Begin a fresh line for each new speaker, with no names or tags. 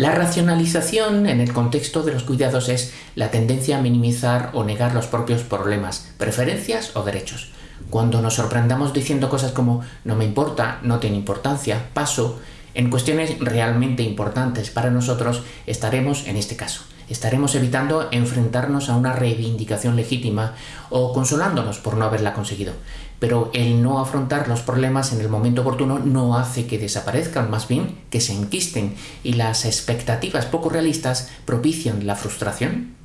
La racionalización en el contexto de los cuidados es la tendencia a minimizar o negar los propios problemas, preferencias o derechos. Cuando nos sorprendamos diciendo cosas como no me importa, no tiene importancia, paso, en cuestiones realmente importantes. Para nosotros estaremos, en este caso, estaremos evitando enfrentarnos a una reivindicación legítima o consolándonos por no haberla conseguido. Pero el no afrontar los problemas en el momento oportuno no hace que desaparezcan, más bien que se enquisten. Y las expectativas poco realistas propician la frustración